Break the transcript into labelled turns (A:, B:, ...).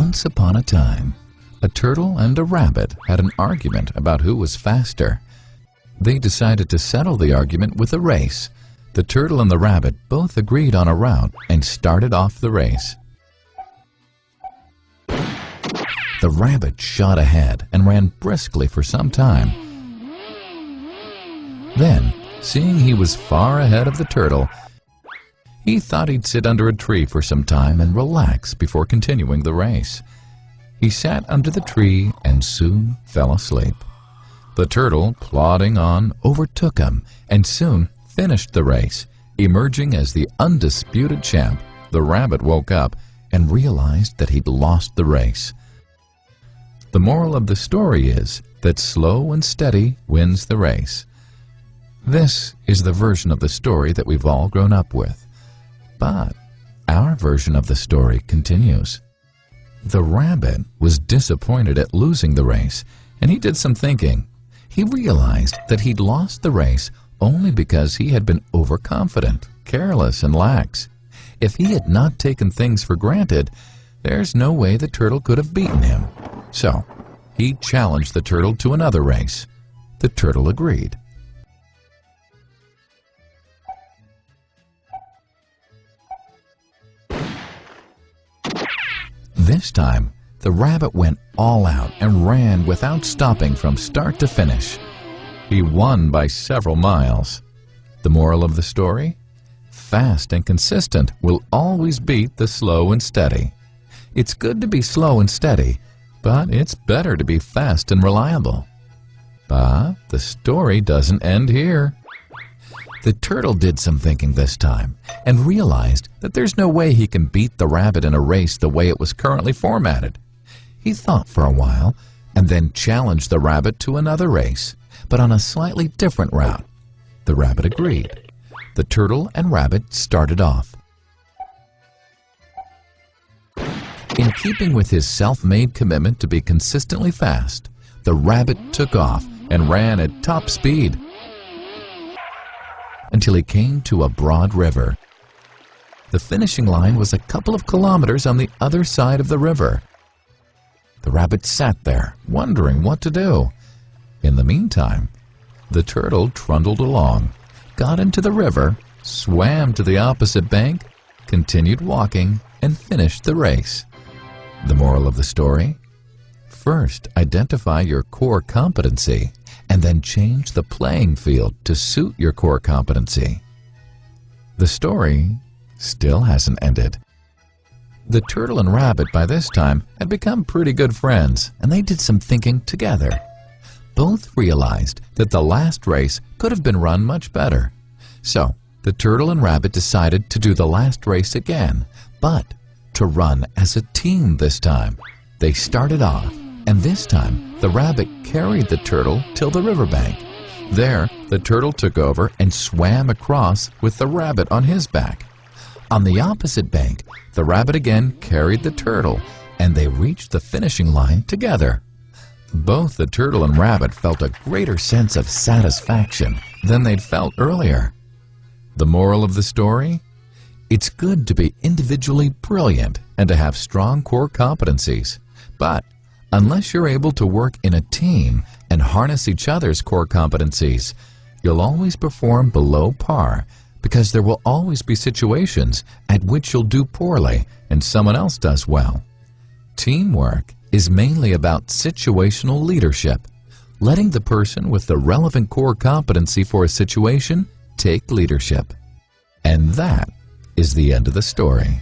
A: Once upon a time, a turtle and a rabbit had an argument about who was faster. They decided to settle the argument with a race. The turtle and the rabbit both agreed on a route and started off the race. The rabbit shot ahead and ran briskly for some time. Then, seeing he was far ahead of the turtle, he thought he'd sit under a tree for some time and relax before continuing the race. He sat under the tree and soon fell asleep. The turtle, plodding on, overtook him and soon finished the race. Emerging as the undisputed champ, the rabbit woke up and realized that he'd lost the race. The moral of the story is that slow and steady wins the race. This is the version of the story that we've all grown up with. But our version of the story continues. The rabbit was disappointed at losing the race, and he did some thinking. He realized that he'd lost the race only because he had been overconfident, careless, and lax. If he had not taken things for granted, there's no way the turtle could have beaten him. So, he challenged the turtle to another race. The turtle agreed. This time, the rabbit went all out and ran without stopping from start to finish. He won by several miles. The moral of the story? Fast and consistent will always beat the slow and steady. It's good to be slow and steady, but it's better to be fast and reliable. But the story doesn't end here. The turtle did some thinking this time and realized that there's no way he can beat the rabbit in a race the way it was currently formatted. He thought for a while and then challenged the rabbit to another race, but on a slightly different route. The rabbit agreed. The turtle and rabbit started off. In keeping with his self-made commitment to be consistently fast, the rabbit took off and ran at top speed until he came to a broad river. The finishing line was a couple of kilometers on the other side of the river. The rabbit sat there, wondering what to do. In the meantime, the turtle trundled along, got into the river, swam to the opposite bank, continued walking, and finished the race. The moral of the story? First, identify your core competency and then change the playing field to suit your core competency. The story still hasn't ended. The turtle and rabbit by this time had become pretty good friends, and they did some thinking together. Both realized that the last race could have been run much better. So, the turtle and rabbit decided to do the last race again, but to run as a team this time. They started off and this time the rabbit carried the turtle till the riverbank. There, the turtle took over and swam across with the rabbit on his back. On the opposite bank, the rabbit again carried the turtle, and they reached the finishing line together. Both the turtle and rabbit felt a greater sense of satisfaction than they'd felt earlier. The moral of the story? It's good to be individually brilliant and to have strong core competencies, but Unless you're able to work in a team and harness each other's core competencies, you'll always perform below par because there will always be situations at which you'll do poorly and someone else does well. Teamwork is mainly about situational leadership, letting the person with the relevant core competency for a situation take leadership. And that is the end of the story.